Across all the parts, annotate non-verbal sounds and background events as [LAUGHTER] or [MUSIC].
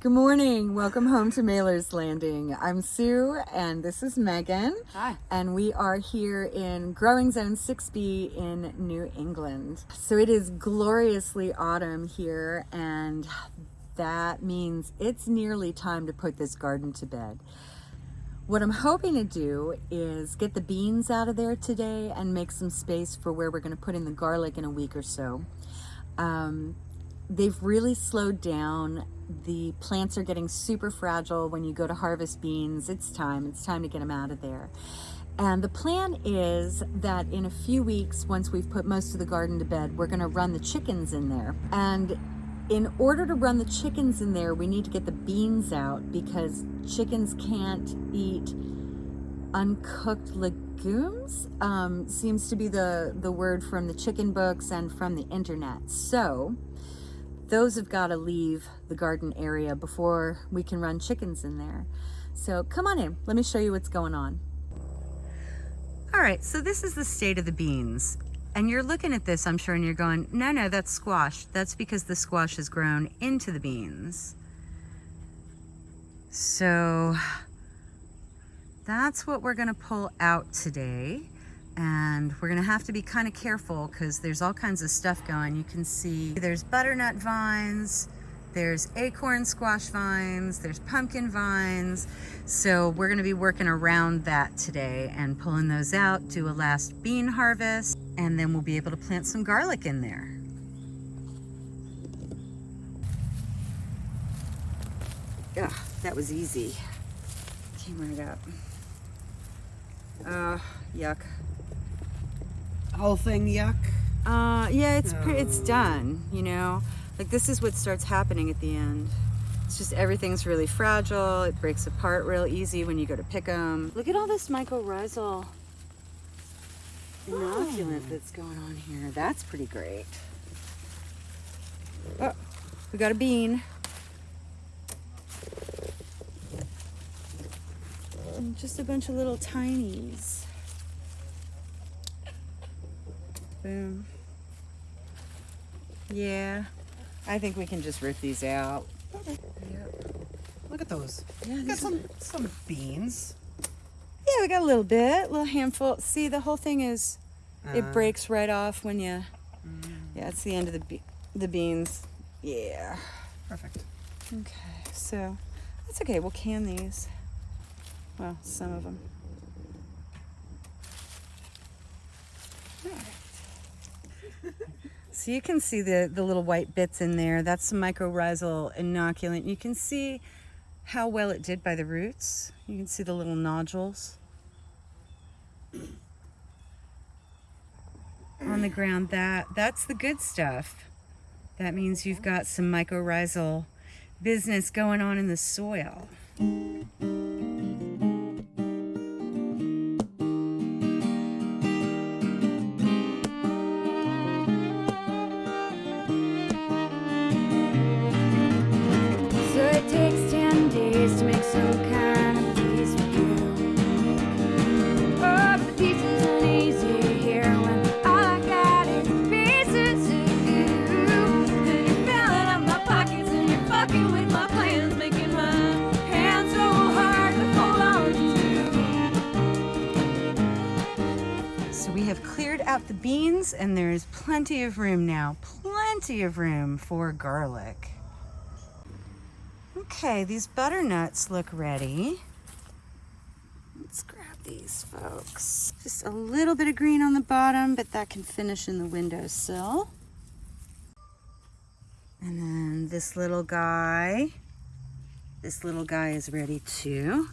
Good morning. Welcome home to Mailer's Landing. I'm Sue and this is Megan. Hi. And we are here in Growing Zone 6B in New England. So it is gloriously autumn here and that means it's nearly time to put this garden to bed. What I'm hoping to do is get the beans out of there today and make some space for where we're going to put in the garlic in a week or so. Um, they've really slowed down. The plants are getting super fragile when you go to harvest beans. It's time, it's time to get them out of there. And the plan is that in a few weeks, once we've put most of the garden to bed, we're gonna run the chickens in there. And in order to run the chickens in there, we need to get the beans out because chickens can't eat uncooked legumes. Um, seems to be the, the word from the chicken books and from the internet. So those have got to leave the garden area before we can run chickens in there. So come on in, let me show you what's going on. All right, so this is the state of the beans. And you're looking at this, I'm sure, and you're going, no, no, that's squash. That's because the squash has grown into the beans. So that's what we're gonna pull out today and we're gonna have to be kind of careful because there's all kinds of stuff going. You can see there's butternut vines, there's acorn squash vines, there's pumpkin vines. So we're gonna be working around that today and pulling those out, do a last bean harvest, and then we'll be able to plant some garlic in there. Ugh, that was easy. Came right up. Uh, yuck whole thing yuck? Uh, yeah, it's no. it's done, you know? Like this is what starts happening at the end. It's just everything's really fragile. It breaks apart real easy when you go to pick them. Look at all this mycorrhizal inoculant oh. that's going on here. That's pretty great. Oh, we got a bean. And just a bunch of little tinies. Boom. Yeah, I think we can just rip these out. Okay. Yep. Look at those. Yeah, we got some some beans. Yeah, we got a little bit, a little handful. See, the whole thing is, uh, it breaks right off when you. Mm. Yeah, it's the end of the be the beans. Yeah. Perfect. Okay, so that's okay. We'll can these. Well, some of them. All right. So you can see the, the little white bits in there. That's some mycorrhizal inoculant. You can see how well it did by the roots. You can see the little nodules on the ground. That That's the good stuff. That means you've got some mycorrhizal business going on in the soil. Beans and there's plenty of room now, plenty of room for garlic. Okay, these butternuts look ready. Let's grab these folks. Just a little bit of green on the bottom, but that can finish in the windowsill. And then this little guy, this little guy is ready too.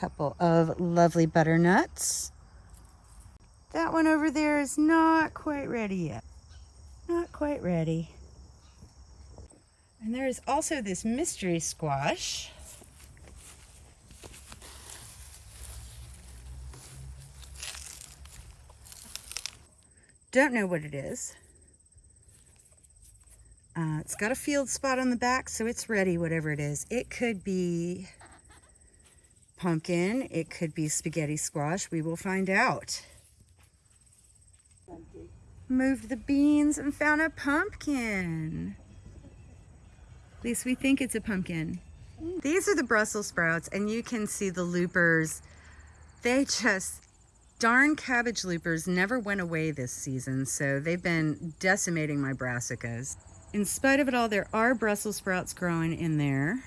Couple of lovely butternuts. That one over there is not quite ready yet. Not quite ready. And there is also this mystery squash. Don't know what it is. Uh, it's got a field spot on the back, so it's ready, whatever it is. It could be pumpkin. It could be spaghetti squash. We will find out. Moved the beans and found a pumpkin. At least we think it's a pumpkin. These are the Brussels sprouts and you can see the loopers. They just, darn cabbage loopers never went away this season. So they've been decimating my brassicas. In spite of it all, there are Brussels sprouts growing in there.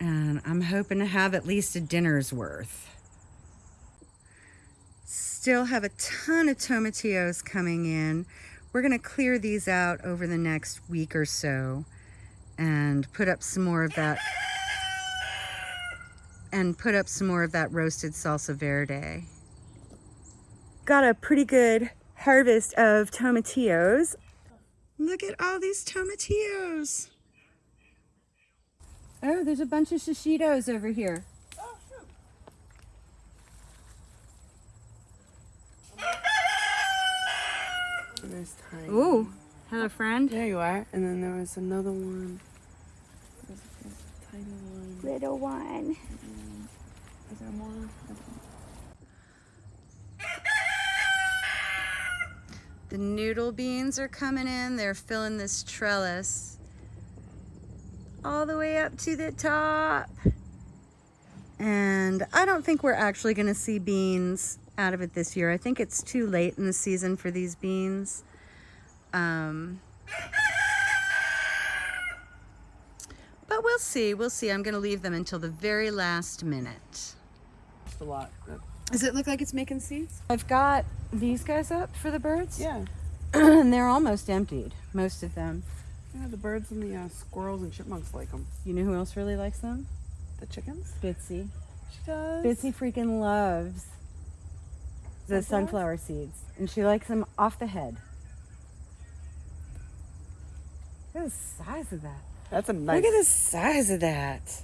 And I'm hoping to have at least a dinner's worth. Still have a ton of tomatillos coming in. We're gonna clear these out over the next week or so and put up some more of that and put up some more of that roasted salsa verde. Got a pretty good harvest of tomatillos. Look at all these tomatillos. Oh, there's a bunch of shishitos over here. And there's tiny. Ooh, hello friend. There you are. And then there was another one. There's a tiny one. Little one. Mm-hmm. Is there more? The noodle beans are coming in. They're filling this trellis all the way up to the top. And I don't think we're actually going to see beans out of it this year. I think it's too late in the season for these beans. Um, but we'll see. We'll see. I'm going to leave them until the very last minute. Just a lot. Does it look like it's making seeds? I've got these guys up for the birds. yeah. [CLEARS THROAT] and they're almost emptied, most of them. Yeah, the birds and the uh, squirrels and chipmunks like them. You know who else really likes them? The chickens? Bitsy. She does. Bitsy freaking loves the Sunflowers? sunflower seeds, and she likes them off the head. Look at the size of that. That's a nice. Look at the size of that.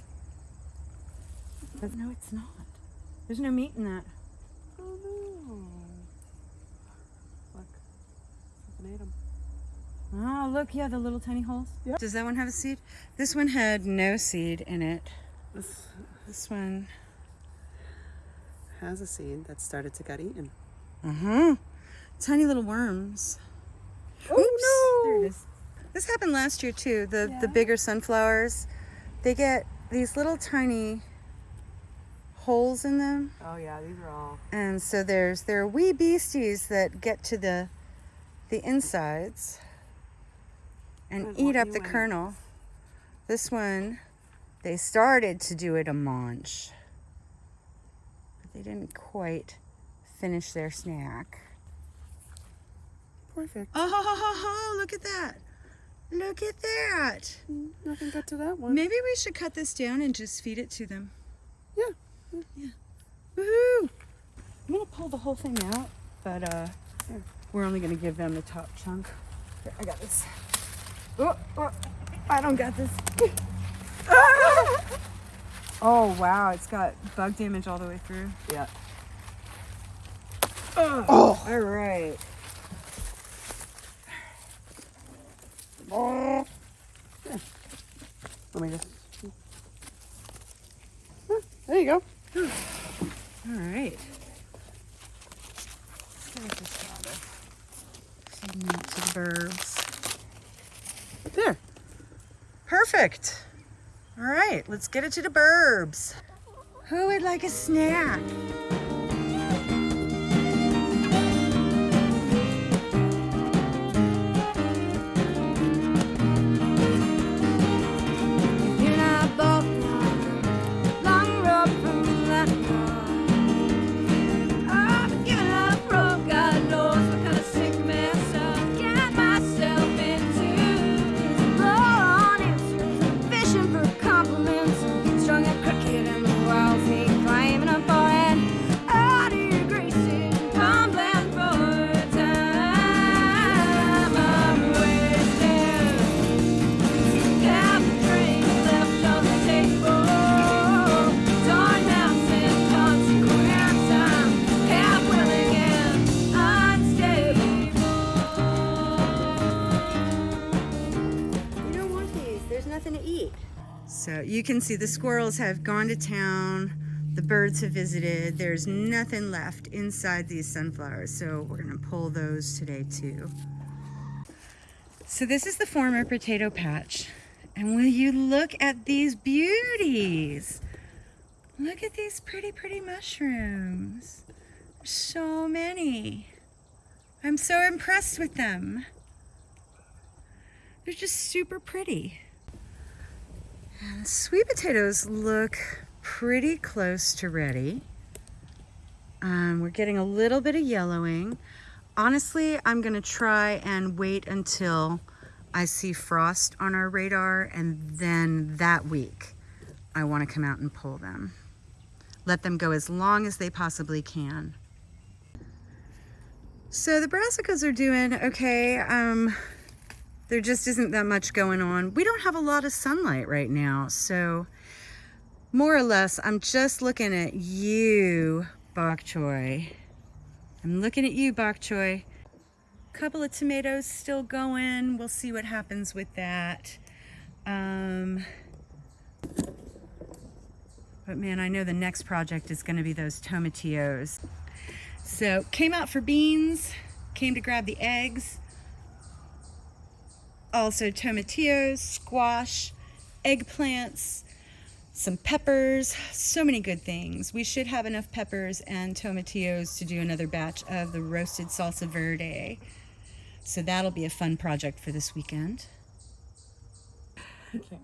But no, it's not. There's no meat in that. Oh no. Look. Something ate 'em. Oh, look, yeah, the little tiny holes. Yep. Does that one have a seed? This one had no seed in it. This This one, has a seed that started to get eaten. uh-huh. Tiny little worms. Oh, There it is. This happened last year too. The the bigger sunflowers, they get these little tiny holes in them, Oh yeah, these are all. and so there's there are wee beasties that get to the the insides and eat up the kernel. This one, they started to do it a munch, but they didn't quite finish their snack. Perfect. Oh, ho, ho, ho, ho, look at that. Look at that. Nothing got to that one. Maybe we should cut this down and just feed it to them. Yeah. Yeah. Woohoo! I'm gonna pull the whole thing out, but uh, we're only gonna give them the top chunk. Here, I got this. Oh, oh, I don't got this. [LAUGHS] Oh wow, it's got bug damage all the way through. Yeah. Oh, all right. Let me just. There you go. All right. Let's get this out of- to the birds. There. Perfect. All right, let's get it to the burbs. Who would like a snack? Nothing to eat. So you can see the squirrels have gone to town. The birds have visited. There's nothing left inside these sunflowers, so we're gonna pull those today too. So this is the former potato patch. And will you look at these beauties? Look at these pretty, pretty mushrooms. So many. I'm so impressed with them. They're just super pretty. And sweet potatoes look pretty close to ready. Um, we're getting a little bit of yellowing. Honestly, I'm gonna try and wait until I see frost on our radar and then that week I wanna come out and pull them. Let them go as long as they possibly can. So the brassicas are doing okay. Um, there just isn't that much going on. We don't have a lot of sunlight right now, so more or less, I'm just looking at you, bok choy. I'm looking at you, bok choy. Couple of tomatoes still going. We'll see what happens with that. Um, but man, I know the next project is going to be those tomatillos. So came out for beans, came to grab the eggs. Also tomatillos, squash, eggplants, some peppers, so many good things. We should have enough peppers and tomatillos to do another batch of the roasted salsa verde. So that'll be a fun project for this weekend. Okay.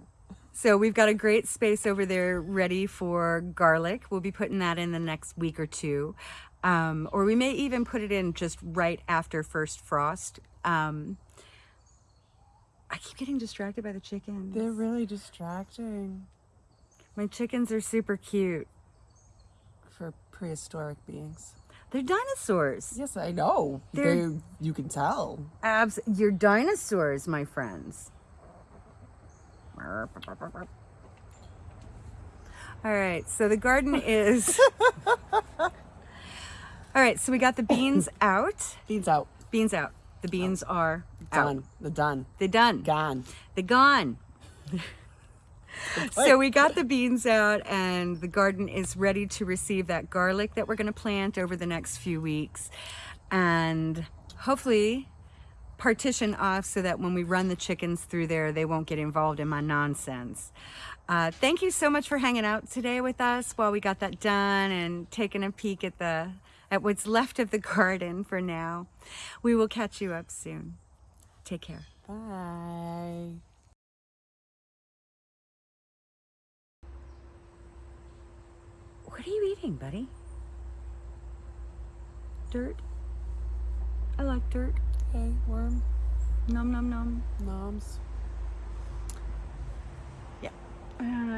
So we've got a great space over there ready for garlic. We'll be putting that in the next week or two. Um, or we may even put it in just right after first frost. Um, I keep getting distracted by the chickens. They're really distracting My chickens are super cute. for prehistoric beings. They're dinosaurs. Yes, I know. They're- They, you can tell. Abs, you're dinosaurs, my friends. All right, so the garden is. [LAUGHS] All right, so we got the beans out. Beans out. Beans out. The beans are out. Done. The done. They're done. Gone. They're gone. [LAUGHS] so we got the beans out and the garden is ready to receive that garlic that we're going to plant over the next few weeks and hopefully partition off so that when we run the chickens through there they won't get involved in my nonsense uh, thank you so much for hanging out today with us while we got that done and taking a peek at the at what's left of the [LAUGHS] garden for now we will catch you up soon Take care. Bye. What are you eating, buddy? Dirt? I like dirt. Hey, worm. Nom nom nom. Noms. Yeah.